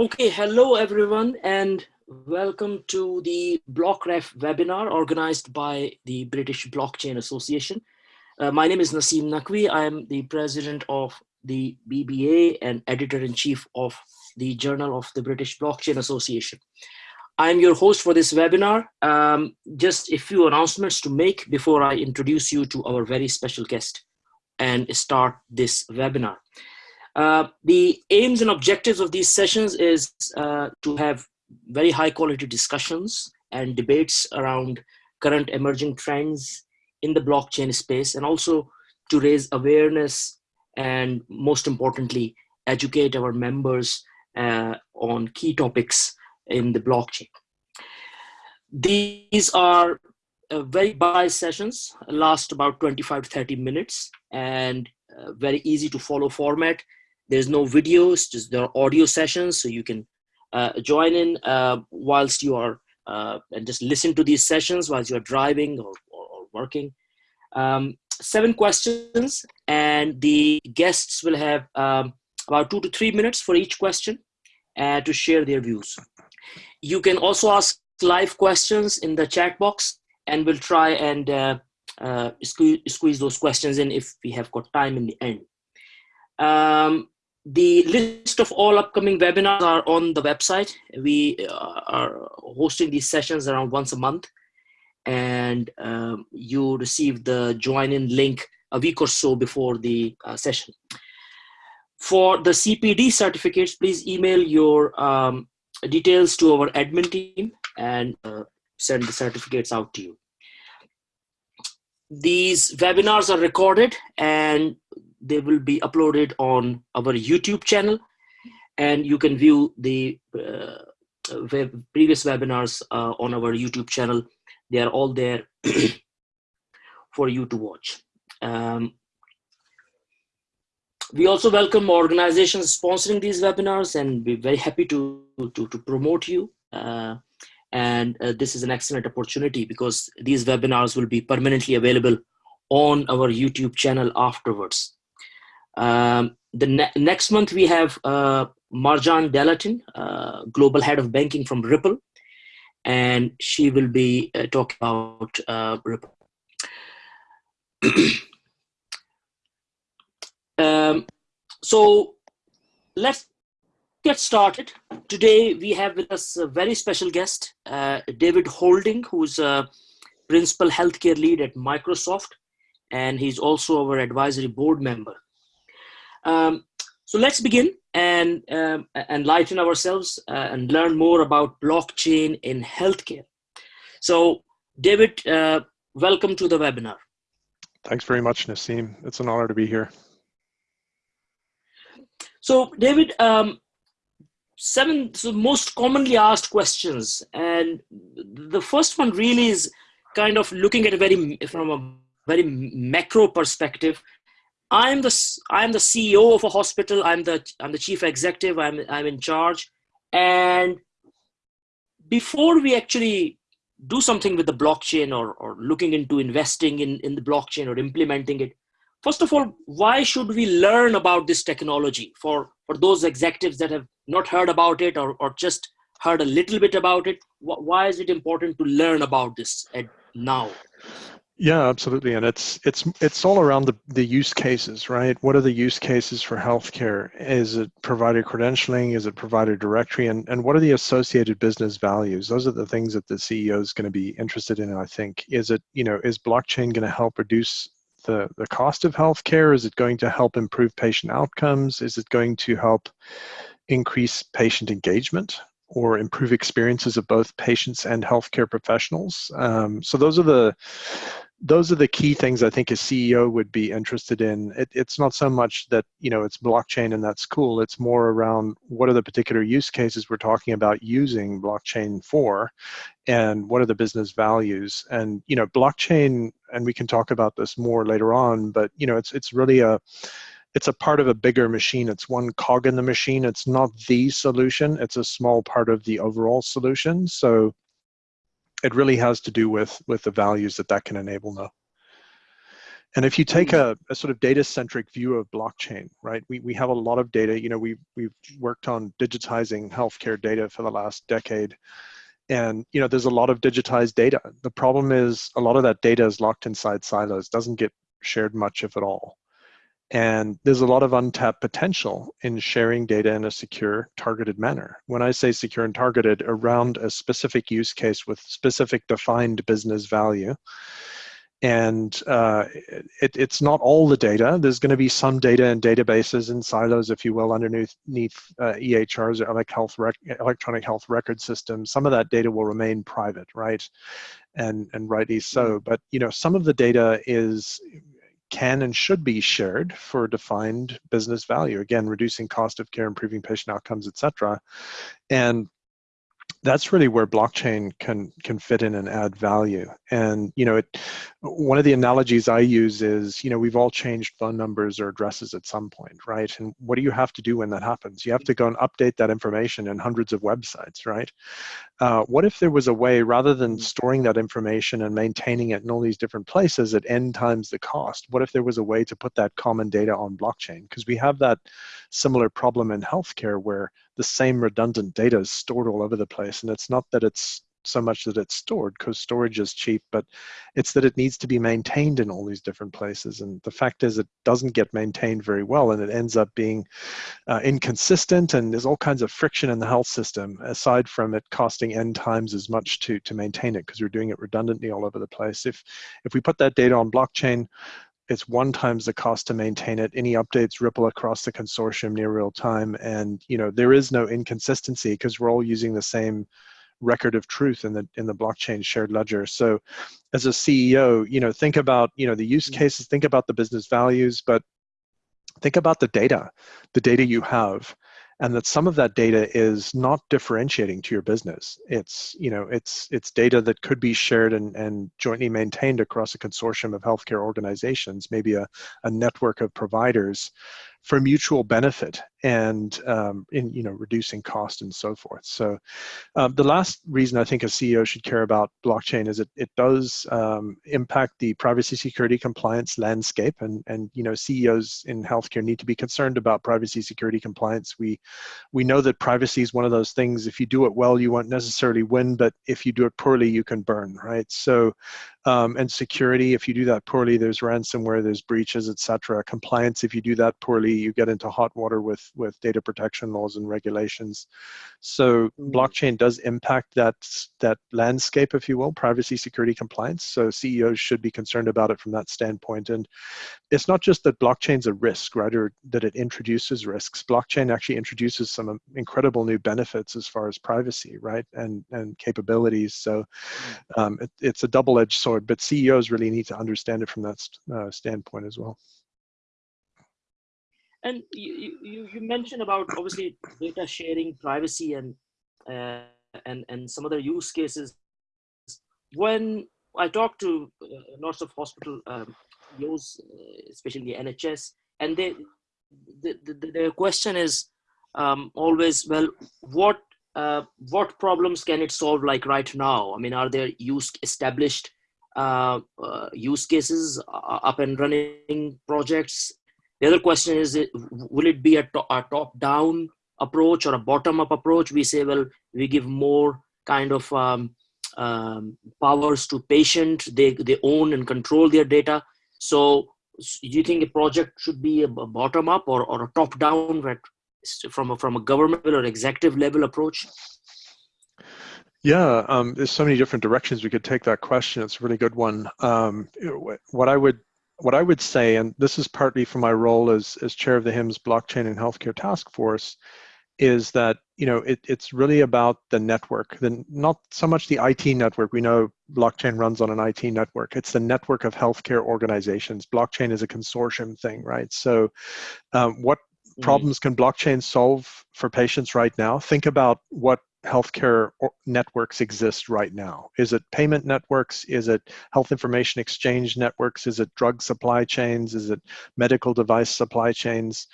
Okay, hello everyone and welcome to the BlockRef webinar organized by the British Blockchain Association. Uh, my name is Naseem Naqvi. I am the president of the BBA and editor-in-chief of the Journal of the British Blockchain Association. I'm your host for this webinar. Um, just a few announcements to make before I introduce you to our very special guest and start this webinar. Uh, the aims and objectives of these sessions is uh, to have very high quality discussions and debates around current emerging trends in the blockchain space and also to raise awareness and most importantly, educate our members uh, on key topics in the blockchain. These are uh, very bite sessions, last about 25 to 30 minutes and uh, very easy to follow format there's no videos, just there are audio sessions, so you can uh, join in uh, whilst you are uh, and just listen to these sessions whilst you're driving or, or, or working. Um, seven questions, and the guests will have um, about two to three minutes for each question uh, to share their views. You can also ask live questions in the chat box, and we'll try and uh, uh, squeeze, squeeze those questions in if we have got time in the end. Um, the list of all upcoming webinars are on the website. We uh, are hosting these sessions around once a month and um, you receive the join in link a week or so before the uh, session. For the CPD certificates, please email your um, details to our admin team and uh, send the certificates out to you. These webinars are recorded and they will be uploaded on our YouTube channel and you can view the uh, web, previous webinars uh, on our YouTube channel. They are all there for you to watch. Um, we also welcome organizations sponsoring these webinars and we're very happy to, to, to promote you. Uh, and uh, this is an excellent opportunity because these webinars will be permanently available on our YouTube channel afterwards. Um, the ne next month we have uh, Marjan Delatinne, uh, global head of banking from Ripple, and she will be uh, talking about uh, Ripple. um, so let's get started. Today we have with us a very special guest, uh, David Houlding, who's a principal healthcare lead at Microsoft, and he's also our advisory board member. Um, so let's begin and um, enlighten ourselves uh, and learn more about blockchain in healthcare. So David, uh, welcome to the webinar. Thanks very much, Naseem. It's an honor to be here. So David, um, seven so most commonly asked questions, and the first one really is kind of looking at a very from a very macro perspective I'm the I'm the CEO of a hospital. I'm the I'm the chief executive. I'm I'm in charge. And before we actually do something with the blockchain or or looking into investing in in the blockchain or implementing it, first of all, why should we learn about this technology for for those executives that have not heard about it or or just heard a little bit about it? Why is it important to learn about this now? Yeah, absolutely, and it's it's it's all around the the use cases, right? What are the use cases for healthcare? Is it provider credentialing? Is it provider directory? And and what are the associated business values? Those are the things that the CEO is going to be interested in. I think is it you know is blockchain going to help reduce the the cost of healthcare? Is it going to help improve patient outcomes? Is it going to help increase patient engagement? Or improve experiences of both patients and healthcare professionals. Um, so those are the those are the key things I think a CEO would be interested in. It, it's not so much that you know it's blockchain and that's cool. It's more around what are the particular use cases we're talking about using blockchain for, and what are the business values. And you know, blockchain, and we can talk about this more later on. But you know, it's it's really a it's a part of a bigger machine. It's one cog in the machine. It's not the solution. It's a small part of the overall solution. So it really has to do with with the values that that can enable now. And if you take hmm. a, a sort of data-centric view of blockchain, right, we, we have a lot of data. You know, we've, we've worked on digitizing healthcare data for the last decade. And, you know, there's a lot of digitized data. The problem is a lot of that data is locked inside silos, doesn't get shared much if at all. And there's a lot of untapped potential in sharing data in a secure, targeted manner. When I say secure and targeted, around a specific use case with specific defined business value. And uh, it, it's not all the data. There's going to be some data in databases and silos, if you will, underneath uh, EHRs or health electronic health record systems. Some of that data will remain private, right? And and rightly so. Mm. But you know, some of the data is can and should be shared for defined business value. Again, reducing cost of care, improving patient outcomes, et cetera. And that's really where blockchain can can fit in and add value. And you know, it one of the analogies I use is, you know, we've all changed phone numbers or addresses at some point, right? And what do you have to do when that happens? You have to go and update that information in hundreds of websites, right? Uh, what if there was a way, rather than mm. storing that information and maintaining it in all these different places at n times the cost, what if there was a way to put that common data on blockchain? Because we have that similar problem in healthcare where the same redundant data is stored all over the place. And it's not that it's so much that it's stored because storage is cheap, but it's that it needs to be maintained in all these different places. And the fact is it doesn't get maintained very well and it ends up being uh, inconsistent and there's all kinds of friction in the health system aside from it costing n times as much to, to maintain it because we're doing it redundantly all over the place. If, if we put that data on blockchain, it's one times the cost to maintain it. Any updates ripple across the consortium near real time. And you know there is no inconsistency because we're all using the same record of truth in the in the blockchain shared ledger. So as a CEO, you know, think about, you know, the use mm-hmm. cases, think about the business values, but think about the data, the data you have and that some of that data is not differentiating to your business. It's you know it's it's data that could be shared and, and jointly maintained across a consortium of healthcare organizations, maybe a, a network of providers for mutual benefit and um, in you know reducing cost and so forth. So um, the last reason I think a CEO should care about blockchain is it it does um, impact the privacy, security, compliance landscape, and and you know CEOs in healthcare need to be concerned about privacy, security, compliance. We we know that privacy is one of those things. If you do it well, you won't necessarily win, but if you do it poorly, you can burn, right? So um, and security, if you do that poorly, there's ransomware, there's breaches, etc. Compliance, if you do that poorly, you get into hot water with with data protection laws and regulations. So mm. blockchain does impact that that landscape, if you will, privacy, security, compliance. So CEOs should be concerned about it from that standpoint. And it's not just that blockchain's a risk, right, or that it introduces risks. Blockchain actually introduces some incredible new benefits as far as privacy, right, and and capabilities. So mm. um, it, it's a double-edged sword sword, but CEOs really need to understand it from that uh, standpoint as well. And you, you, you mentioned about obviously data sharing, privacy, and uh, and and some other use cases. When I talk to uh, lots of hospital um, uh, especially the NHS, and they the, the, the question is um, always, well, what uh, what problems can it solve like right now? I mean, are there use established uh, uh, use cases uh, up and running projects. The other question is, will it be a, to a top-down approach or a bottom-up approach? We say, well, we give more kind of um, um, powers to patient. They, they own and control their data. So do you think a project should be a bottom-up or, or a top-down from a, from a government or executive level approach? Yeah, um, there's so many different directions we could take that question. It's a really good one. Um, what I would what I would say, and this is partly from my role as as chair of the HIMSS Blockchain and Healthcare Task Force, is that you know it, it's really about the network, the not so much the IT network. We know blockchain runs on an IT network. It's the network of healthcare organizations. Blockchain is a consortium thing, right? So, um, what mm. problems can blockchain solve for patients right now? Think about what healthcare networks exist right now? Is it payment networks? Is it health information exchange networks? Is it drug supply chains? Is it medical device supply chains?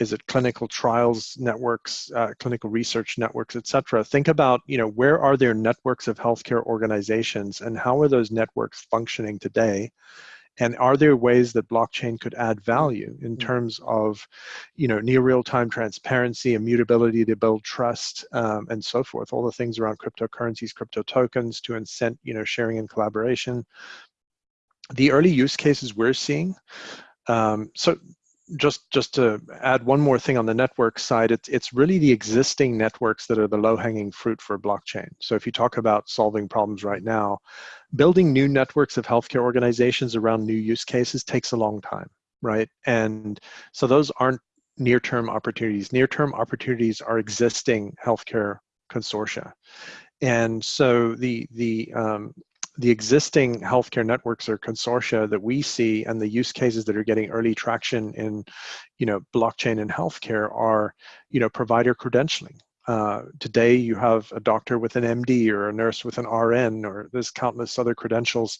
Is it clinical trials networks, uh, clinical research networks, et cetera? Think about, you know, where are there networks of healthcare organizations and how are those networks functioning today? And are there ways that blockchain could add value in Mm-hmm. terms of you know near real-time transparency immutability to build trust um, and so forth all the things around cryptocurrencies crypto tokens to incent you know sharing and collaboration the early use cases we're seeing um, so just just to add one more thing on the network side, it's it's really the existing networks that are the low-hanging fruit for blockchain. So if you talk about solving problems right now, building new networks of healthcare organizations around new use cases takes a long time, right? And so those aren't near-term opportunities. Near-term opportunities are existing healthcare consortia. And so the the um, the existing healthcare networks or consortia that we see and the use cases that are getting early traction in you know blockchain and healthcare are you know provider credentialing. Uh, today you have a doctor with an md or a nurse with an rn or there's countless other credentials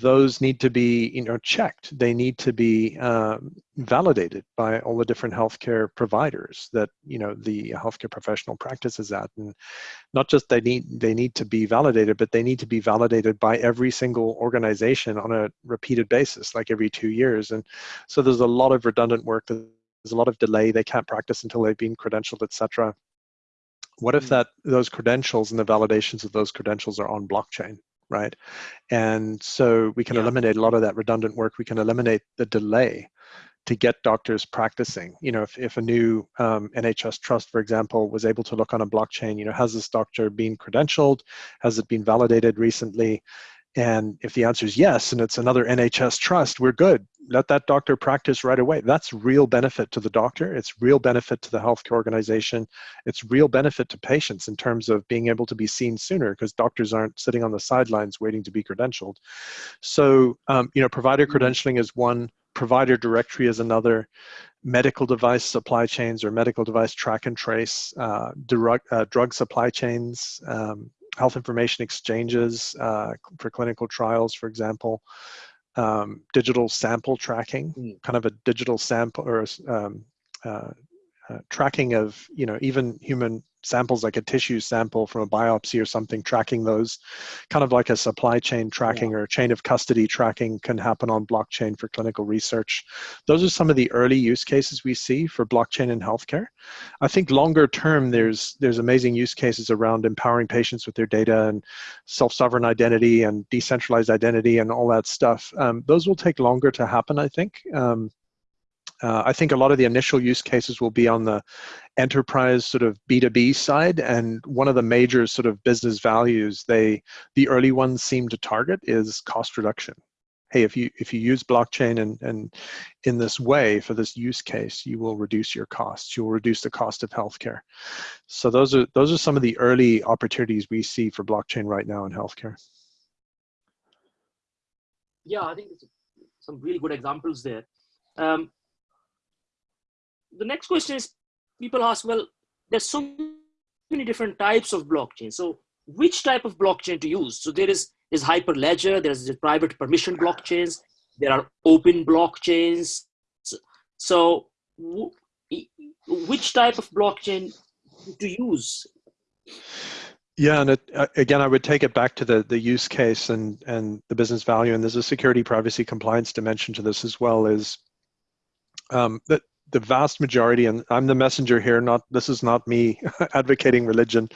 those need to be you know checked. They need to be um, validated by all the different healthcare providers that you know the healthcare professional practices at. And not just they need they need to be validated but they need to be validated by every single organization on a repeated basis like every two years. And so there's a lot of redundant work. There's a lot of delay. They can't practice until they've been credentialed etc what if that those credentials and the validations of those credentials are on blockchain right? And so we can Yeah. eliminate a lot of that redundant work. We can eliminate the delay to get doctors practicing. You know, if, if a new um, NHS trust, for example, was able to look on a blockchain, you know, has this doctor been credentialed? Has it been validated recently? And if the answer is yes, and it's another NHS trust, we're good. Let that doctor practice right away. That's real benefit to the doctor. It's real benefit to the healthcare organization. It's real benefit to patients in terms of being able to be seen sooner because doctors aren't sitting on the sidelines waiting to be credentialed. So, um, you know, provider credentialing is one, provider directory is another, medical device supply chains or medical device track and trace, uh, drug, uh, drug supply chains, um, health information exchanges uh, for clinical trials, for example, um, digital sample tracking, Mm. kind of a digital sample or um, uh, uh, tracking of, you know, even human samples like a tissue sample from a biopsy or something, tracking those, kind of like a supply chain tracking or chain of custody tracking can happen on blockchain for clinical research. Those are some of the early use cases we see for blockchain in healthcare. I think longer term, there's there's amazing use cases around empowering patients with their data and self-sovereign identity and decentralized identity and all that stuff. Um, those will take longer to happen, I think. Um, uh, I think a lot of the initial use cases will be on the enterprise sort of B2B side. And one of the major sort of business values they, the early ones seem to target is cost reduction. Hey, if you if you use blockchain and, and in this way for this use case, you will reduce your costs. You will reduce the cost of healthcare. So those are those are some of the early opportunities we see for blockchain right now in healthcare. Yeah, I think some really good examples there. Um, the next question is people ask, well, there's so many different types of blockchain. So which type of blockchain to use? So there is, is Hyperledger, there's the private permission blockchains, there are open blockchains. So, which type of blockchain to use? Yeah, and it, uh, again, I would take it back to the the use case and and the business value, and there's a security, privacy, compliance dimension to this as well. Is um, that the vast majority, and I'm the messenger here. Not this is not me advocating religion.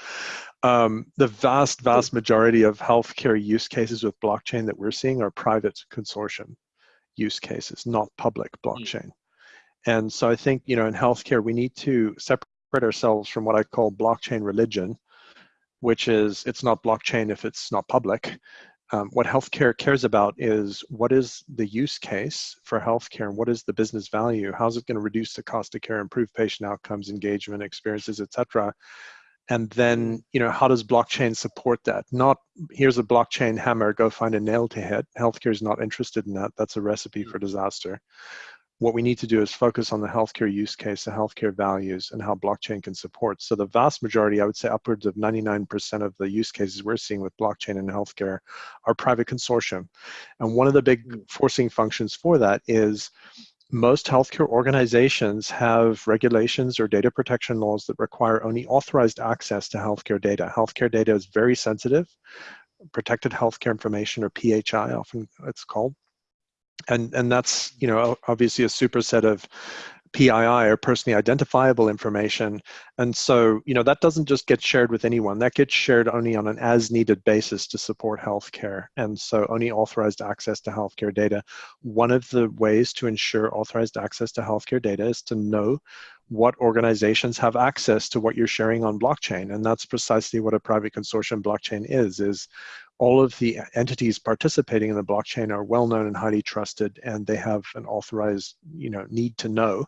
Um, the vast, vast majority of healthcare use cases with blockchain that we're seeing are private consortium use cases, not public blockchain. And so I think you know in healthcare we need to separate ourselves from what I call blockchain religion which is it's not blockchain if it's not public. Um, what healthcare cares about is what is the use case for healthcare and what is the business value? How's it going to reduce the cost of care, improve patient outcomes, engagement, experiences, etc. And then, you know, how does blockchain support that? Not here's a blockchain hammer, go find a nail to hit. Healthcare is not interested in that. That's a recipe for disaster what we need to do is focus on the healthcare use case, the healthcare values, and how blockchain can support. So the vast majority, I would say upwards of 99% of the use cases we're seeing with blockchain in healthcare are private consortium. And one of the big mm. forcing functions for that is most healthcare organizations have regulations or data protection laws that require only authorized access to healthcare data. Healthcare data is very sensitive, protected healthcare information or PHI often it's called and and that's you know obviously a superset of PII or personally identifiable information. And so, you know, that doesn't just get shared with anyone. That gets shared only on an as needed basis to support healthcare. And so only authorized access to healthcare data. One of the ways to ensure authorized access to healthcare data is to know what organizations have access to what you're sharing on blockchain. And that's precisely what a private consortium blockchain is, is all of the entities participating in the blockchain are well known and highly trusted and they have an authorized you know need to know.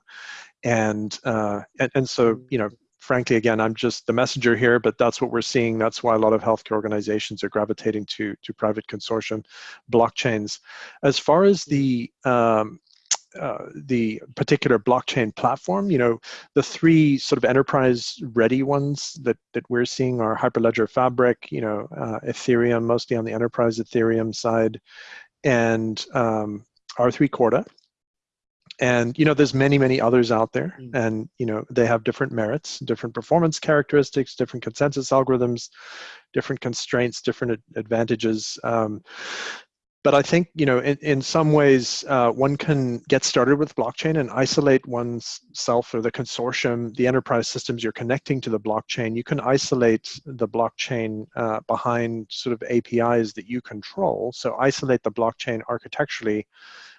And uh, and, and so you know frankly again i'm just the messenger here but that's what we're seeing. That's why a lot of healthcare organizations are gravitating to to private consortium blockchains. As far as the um, uh, the particular blockchain platform. You know, the three sort of enterprise ready ones that, that we're seeing are Hyperledger Fabric, you know, uh, Ethereum, mostly on the enterprise Ethereum side, and um, R3 Corda. And, you know, there's many, many others out there mm. and, you know, they have different merits, different performance characteristics, different consensus algorithms, different constraints, different advantages. Um, but I think you know in, in some ways uh, one can get started with blockchain and isolate oneself or the consortium, the enterprise systems you're connecting to the blockchain. You can isolate the blockchain uh, behind sort of APIs that you control. So isolate the blockchain architecturally.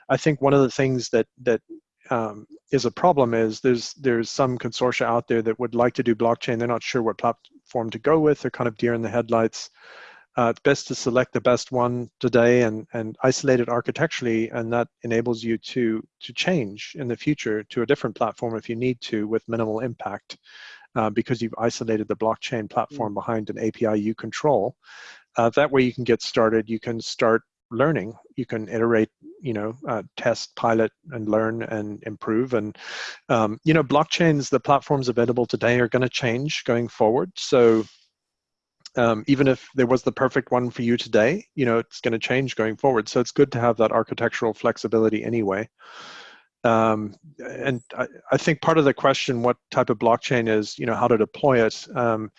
I think one of the things that that um, is a problem is there's there's some consortia out there that would like to do blockchain. They're not sure what platform to go with. They're kind of deer in the headlights uh, it's best to select the best one today and, and isolate it architecturally, and that enables you to, to change in the future to a different platform if you need to with minimal impact uh, because you've isolated the blockchain platform mm. behind an API you control. Uh, that way you can get started, you can start learning, you can iterate, you know, uh, test, pilot, and learn and improve. And, um, you know, blockchains, the platforms available today are going to change going forward. So um, even if there was the perfect one for you today, you know, it's going to change going forward. So it's good to have that architectural flexibility anyway. Um, and I, I, think part of the question, what type of blockchain is, you know, how to deploy it. Um,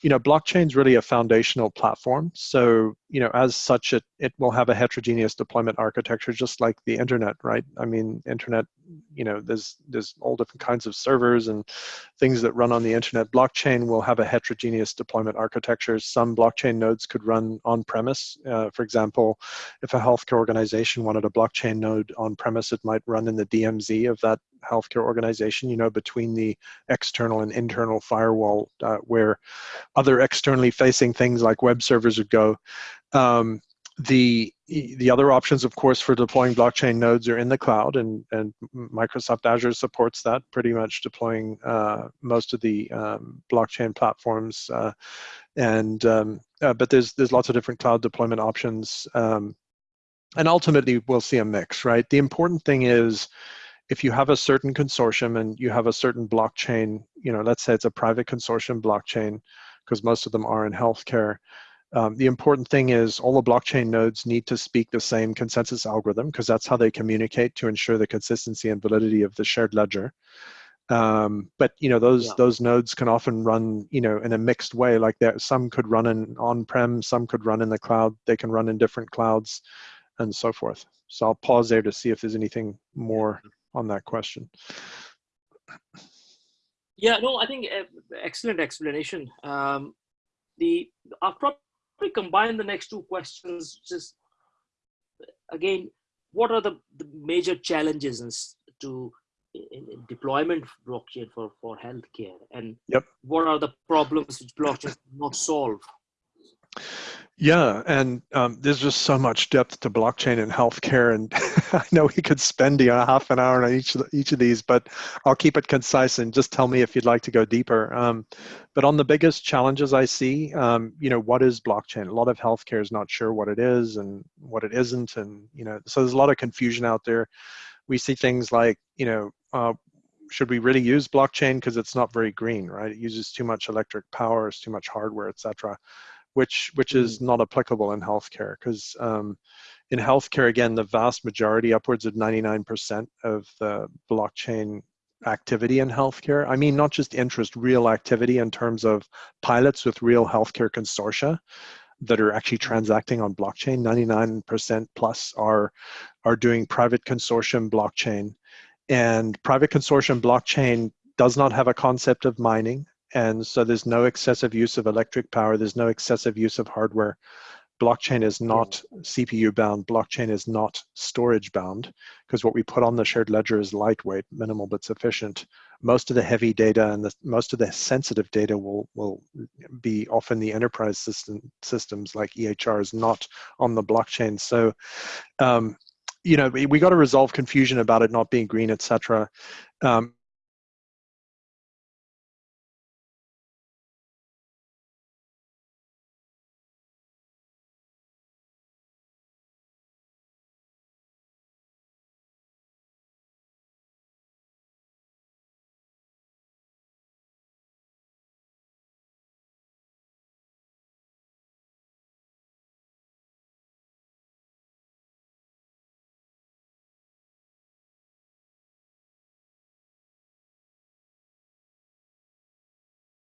you know, blockchain is really a foundational platform. So, you know, as such, it, it will have a heterogeneous deployment architecture, just like the internet, right? I mean, internet, you know, there's, there's all different kinds of servers and things that run on the internet. Blockchain will have a heterogeneous deployment architecture. Some blockchain nodes could run on premise. Uh, for example, if a healthcare organization wanted a blockchain node on premise, it might run in the DMZ of that healthcare organization, you know, between the external and internal firewall uh, where other externally facing things like web servers would go. Um, the the other options, of course, for deploying blockchain nodes are in the cloud, and, and Microsoft Azure supports that, pretty much deploying uh, most of the um, blockchain platforms. Uh, and um, uh, but there's there's lots of different cloud deployment options, um, and ultimately we'll see a mix, right? The important thing is if you have a certain consortium and you have a certain blockchain, you know, let's say it's a private consortium blockchain, because most of them are in healthcare, um, the important thing is all the blockchain nodes need to speak the same consensus algorithm because that's how they communicate to ensure the consistency and validity of the shared ledger. Um, but you know those yeah. those nodes can often run you know in a mixed way. Like that, some could run in on-prem, some could run in the cloud. They can run in different clouds, and so forth. So I'll pause there to see if there's anything more on that question. Yeah, no, I think uh, excellent explanation. Um, the I'll probably combine the next two questions. Just again, what are the, the major challenges to in, in deployment blockchain for for healthcare, and yep. what are the problems which blockchain not solve? Yeah, and um, there's just so much depth to blockchain and healthcare, and I know we could spend you know, half an hour on each of the, each of these, but I'll keep it concise and just tell me if you'd like to go deeper. Um, but on the biggest challenges I see, um, you know, what is blockchain? A lot of healthcare is not sure what it is and what it isn't, and you know, so there's a lot of confusion out there. We see things like, you know, uh, should we really use blockchain because it's not very green, right? It uses too much electric power, it's too much hardware, etc which which is mm. not applicable in healthcare because um, in healthcare again the vast majority upwards of 99% of the blockchain activity in healthcare i mean not just interest real activity in terms of pilots with real healthcare consortia that are actually transacting on blockchain. 99% plus are, are doing private consortium blockchain. And private consortium blockchain does not have a concept of mining. And so there's no excessive use of electric power. There's no excessive use of hardware. Blockchain is not CPU bound. Blockchain is not storage bound because what we put on the shared ledger is lightweight, minimal but sufficient. Most of the heavy data and the, most of the sensitive data will, will be often the enterprise system, systems like EHRs, not on the blockchain. So, um, you know, we, we got to resolve confusion about it not being green, etc. Um,